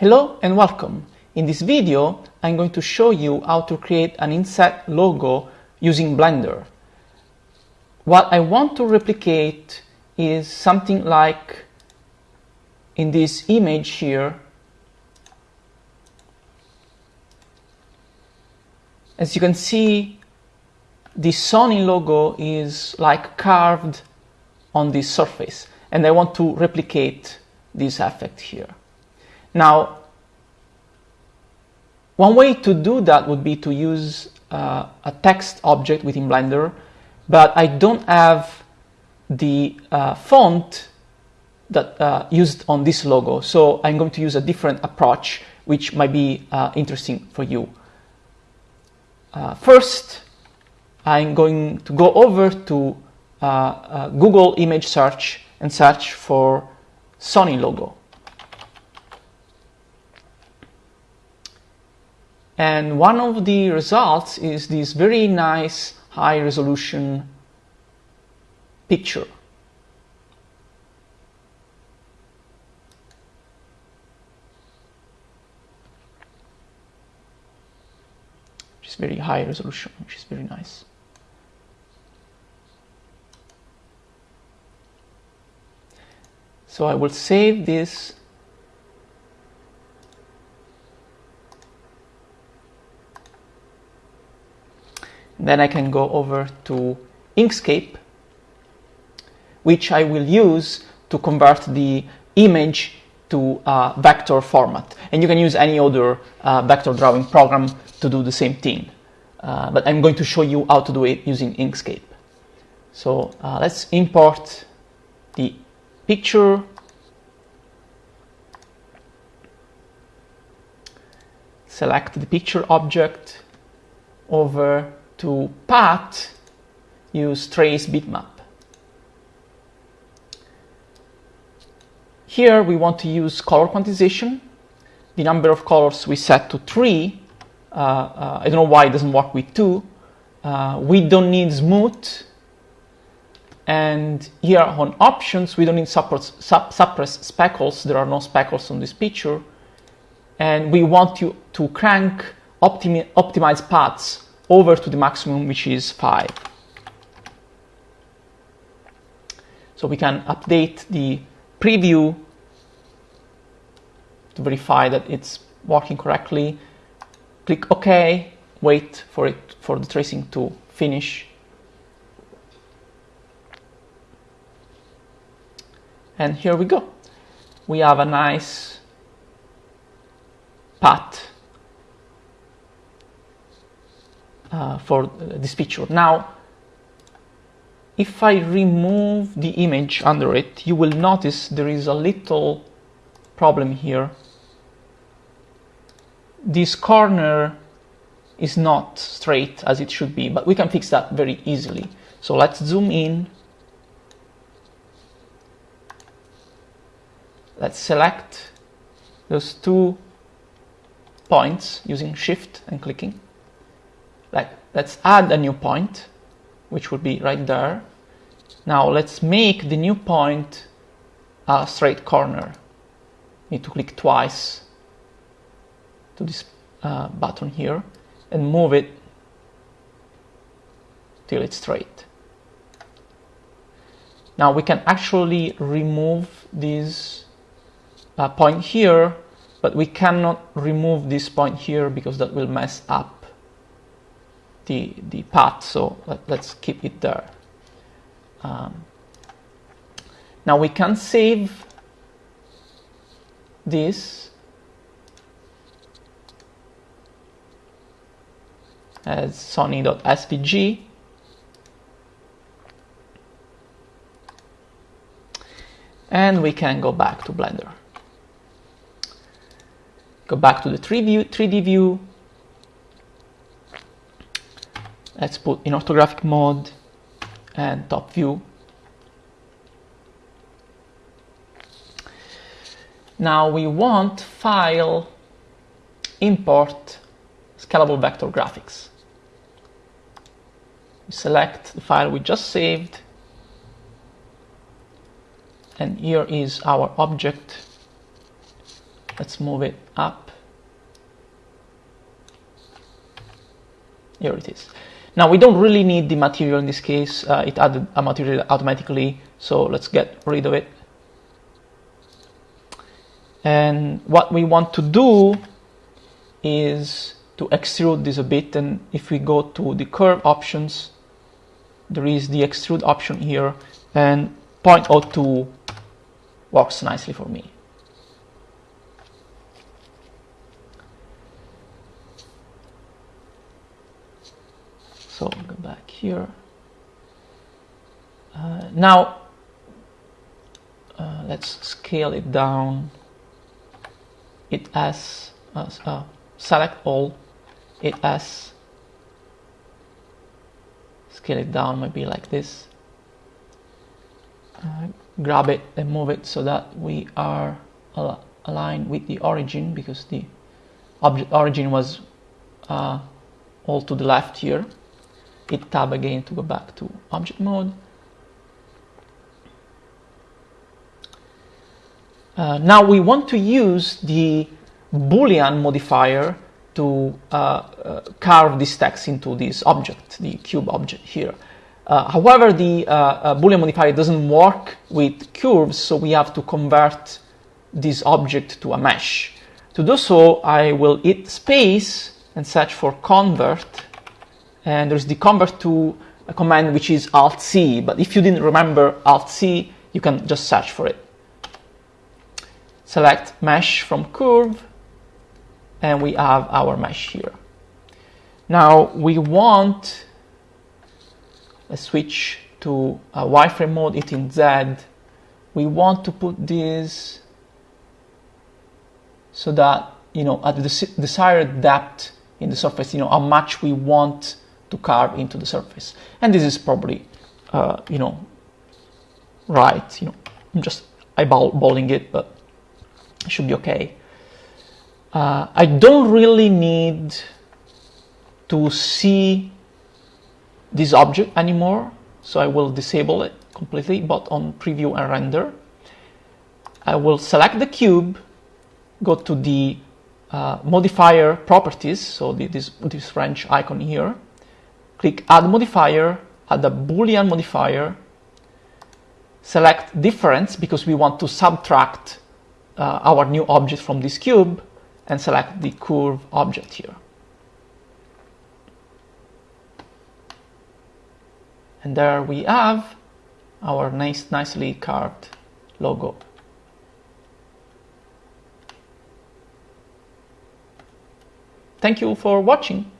Hello and welcome. In this video, I'm going to show you how to create an inset logo using Blender. What I want to replicate is something like in this image here. As you can see, the Sony logo is like carved on this surface and I want to replicate this effect here. Now, one way to do that would be to use uh, a text object within Blender, but I don't have the uh, font that uh, used on this logo, so I'm going to use a different approach, which might be uh, interesting for you. Uh, first, I'm going to go over to uh, Google image search and search for Sony logo. And one of the results is this very nice high resolution picture. Which is very high resolution, which is very nice. So I will save this Then I can go over to Inkscape, which I will use to convert the image to a vector format. And you can use any other uh, vector drawing program to do the same thing. Uh, but I'm going to show you how to do it using Inkscape. So uh, let's import the picture. Select the picture object over to path, use trace bitmap. Here we want to use color quantization. The number of colors we set to three. Uh, uh, I don't know why it doesn't work with two. Uh, we don't need smooth. And here on options, we don't need suppress, suppress speckles. There are no speckles on this picture. And we want to crank optimi optimize paths over to the maximum, which is 5. So we can update the preview to verify that it's working correctly. Click OK, wait for it for the tracing to finish. And here we go. We have a nice path uh, for this picture. Now, if I remove the image under it, you will notice there is a little problem here. This corner is not straight as it should be, but we can fix that very easily. So let's zoom in. Let's select those two points using shift and clicking like let's add a new point which would be right there. Now let's make the new point a straight corner. Need to click twice to this uh, button here and move it till it's straight. Now we can actually remove this uh, point here but we cannot remove this point here because that will mess up the, the path, so let, us keep it there. Um, now we can save this as sony.svg and we can go back to Blender. Go back to the 3D view, 3D view let's put in orthographic mode and top view. Now we want file import scalable vector graphics. We select the file we just saved and here is our object let's move it up. Here it is. Now we don't really need the material in this case, uh, it added a material automatically, so let's get rid of it. And what we want to do is to extrude this a bit and if we go to the curve options, there is the extrude option here and 0.02 works nicely for me. So I'll go back here. Uh, now, uh, let's scale it down. It has, uh, uh select all, it has, scale it down maybe like this. Uh, grab it and move it so that we are al aligned with the origin because the object origin was uh, all to the left here hit tab again to go back to object mode. Uh, now we want to use the boolean modifier to uh, uh, carve this text into this object, the cube object here. Uh, however, the uh, uh, boolean modifier doesn't work with curves, so we have to convert this object to a mesh. To do so, I will hit space and search for convert and there's the convert to a command which is Alt C, but if you didn't remember Alt C, you can just search for it. Select mesh from curve, and we have our mesh here. Now we want, let's switch to a wireframe mode, it in Z. We want to put this so that, you know, at the desired depth in the surface, you know, how much we want to carve into the surface. And this is probably, uh, you know, right. You know, I'm just eyeballing it, but it should be okay. Uh, I don't really need to see this object anymore, so I will disable it completely, but on preview and render, I will select the cube, go to the uh, modifier properties, so the, this, this French icon here, click add modifier, add a boolean modifier, select difference because we want to subtract uh, our new object from this cube and select the curve object here. And there we have our nice, nicely carved logo. Thank you for watching.